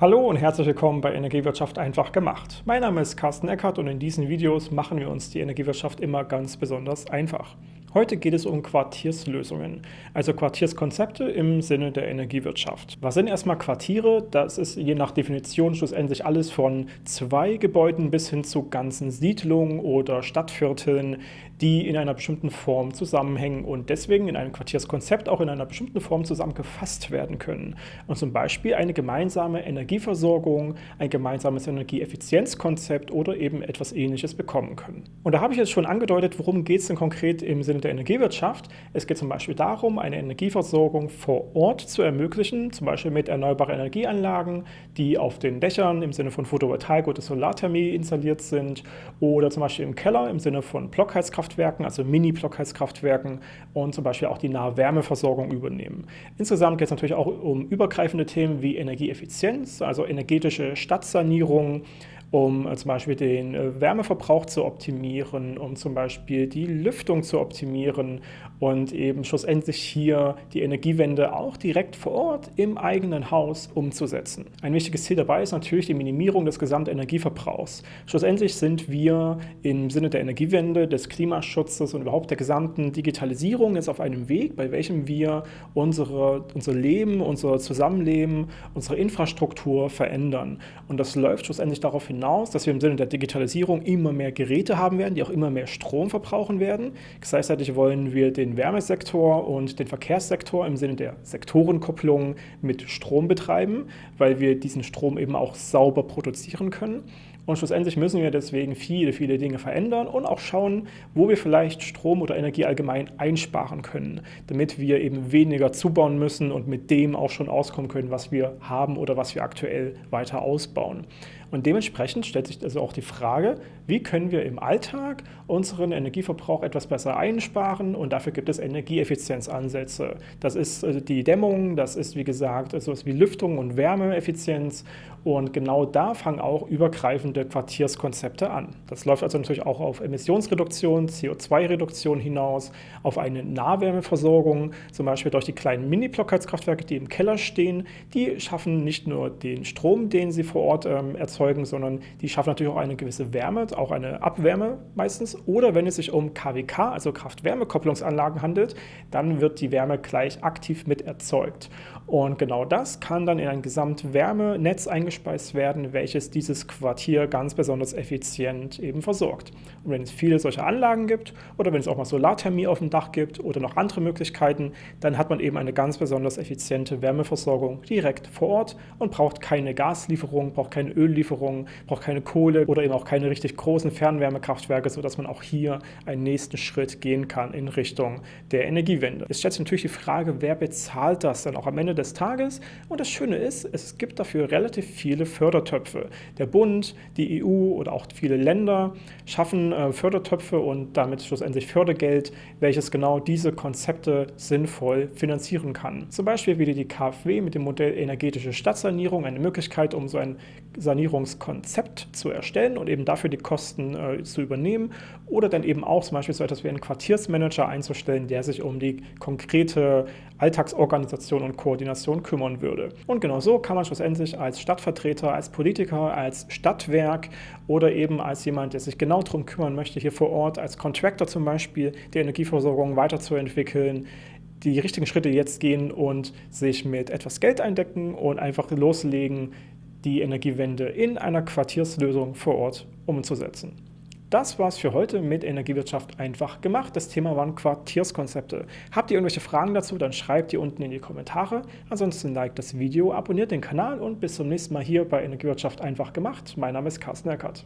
Hallo und herzlich willkommen bei Energiewirtschaft einfach gemacht. Mein Name ist Carsten Eckert und in diesen Videos machen wir uns die Energiewirtschaft immer ganz besonders einfach. Heute geht es um Quartierslösungen, also Quartierskonzepte im Sinne der Energiewirtschaft. Was sind erstmal Quartiere? Das ist je nach Definition schlussendlich alles von zwei Gebäuden bis hin zu ganzen Siedlungen oder Stadtvierteln, die in einer bestimmten Form zusammenhängen und deswegen in einem Quartierskonzept auch in einer bestimmten Form zusammengefasst werden können. Und zum Beispiel eine gemeinsame Energieversorgung, ein gemeinsames Energieeffizienzkonzept oder eben etwas ähnliches bekommen können. Und da habe ich jetzt schon angedeutet, worum geht es denn konkret im Sinne der Energiewirtschaft. Es geht zum Beispiel darum, eine Energieversorgung vor Ort zu ermöglichen, zum Beispiel mit erneuerbaren Energieanlagen, die auf den Dächern im Sinne von Photovoltaik oder Solarthermie installiert sind oder zum Beispiel im Keller im Sinne von Blockheizkraftwerken, also Mini-Blockheizkraftwerken und zum Beispiel auch die nahe Wärmeversorgung übernehmen. Insgesamt geht es natürlich auch um übergreifende Themen wie Energieeffizienz, also energetische Stadtsanierung, um äh, zum Beispiel den äh, Wärmeverbrauch zu optimieren, um zum Beispiel die Lüftung zu optimieren und eben schlussendlich hier die Energiewende auch direkt vor Ort im eigenen Haus umzusetzen. Ein wichtiges Ziel dabei ist natürlich die Minimierung des Gesamtenergieverbrauchs. Schlussendlich sind wir im Sinne der Energiewende, des Klimaschutzes und überhaupt der gesamten Digitalisierung jetzt auf einem Weg, bei welchem wir unsere, unser Leben, unser Zusammenleben, unsere Infrastruktur verändern. Und das läuft schlussendlich darauf hinaus, hinaus, dass wir im Sinne der Digitalisierung immer mehr Geräte haben werden, die auch immer mehr Strom verbrauchen werden. Gleichzeitig wollen wir den Wärmesektor und den Verkehrssektor im Sinne der Sektorenkopplung mit Strom betreiben, weil wir diesen Strom eben auch sauber produzieren können. Und schlussendlich müssen wir deswegen viele, viele Dinge verändern und auch schauen, wo wir vielleicht Strom oder Energie allgemein einsparen können, damit wir eben weniger zubauen müssen und mit dem auch schon auskommen können, was wir haben oder was wir aktuell weiter ausbauen. Und dementsprechend stellt sich also auch die Frage, wie können wir im Alltag unseren Energieverbrauch etwas besser einsparen und dafür gibt es Energieeffizienzansätze. Das ist also die Dämmung, das ist wie gesagt etwas wie Lüftung und Wärmeeffizienz und genau da fangen auch übergreifende Quartierskonzepte an. Das läuft also natürlich auch auf Emissionsreduktion, CO2-Reduktion hinaus, auf eine Nahwärmeversorgung, zum Beispiel durch die kleinen Mini-Blockheizkraftwerke, die im Keller stehen. Die schaffen nicht nur den Strom, den sie vor Ort ähm, erzeugen, sondern die schaffen natürlich auch eine gewisse Wärme, auch eine Abwärme meistens. Oder wenn es sich um KWK, also Kraft-Wärme-Kopplungsanlagen handelt, dann wird die Wärme gleich aktiv mit erzeugt. Und genau das kann dann in ein Gesamtwärmenetz eingespeist werden, welches dieses Quartier ganz besonders effizient eben versorgt. Und wenn es viele solcher Anlagen gibt oder wenn es auch mal Solarthermie auf dem Dach gibt oder noch andere Möglichkeiten, dann hat man eben eine ganz besonders effiziente Wärmeversorgung direkt vor Ort und braucht keine Gaslieferung, braucht keine Öllieferung, braucht keine Kohle oder eben auch keine richtig großen Fernwärmekraftwerke, sodass man auch hier einen nächsten Schritt gehen kann in Richtung der Energiewende. Jetzt stellt sich natürlich die Frage, wer bezahlt das dann auch am Ende des Tages? Und das Schöne ist, es gibt dafür relativ viele Fördertöpfe. Der Bund, die EU oder auch viele Länder schaffen äh, Fördertöpfe und damit schlussendlich Fördergeld, welches genau diese Konzepte sinnvoll finanzieren kann. Zum Beispiel wieder die KfW mit dem Modell energetische Stadtsanierung, eine Möglichkeit, um so ein Sanierung Sanierungskonzept zu erstellen und eben dafür die Kosten äh, zu übernehmen oder dann eben auch zum Beispiel so etwas wie einen Quartiersmanager einzustellen, der sich um die konkrete Alltagsorganisation und Koordination kümmern würde. Und genau so kann man schlussendlich als Stadtvertreter, als Politiker, als Stadtwerk oder eben als jemand, der sich genau darum kümmern möchte, hier vor Ort als Contractor zum Beispiel die Energieversorgung weiterzuentwickeln, die richtigen Schritte jetzt gehen und sich mit etwas Geld eindecken und einfach loslegen, die Energiewende in einer Quartierslösung vor Ort umzusetzen. Das war's für heute mit Energiewirtschaft einfach gemacht. Das Thema waren Quartierskonzepte. Habt ihr irgendwelche Fragen dazu, dann schreibt die unten in die Kommentare. Ansonsten liked das Video, abonniert den Kanal und bis zum nächsten Mal hier bei Energiewirtschaft einfach gemacht. Mein Name ist Carsten Eckert.